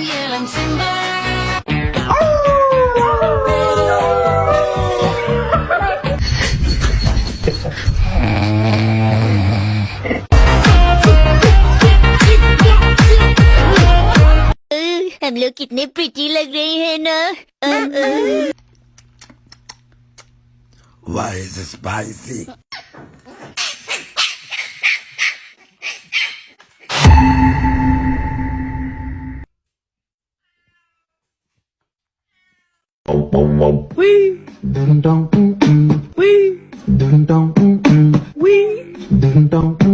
young Simba. हम लोग कितने प्रिटी लग रहे हैं ना अ, अ, Why is it spicy? Wee. Dun dun. Wee. Wee.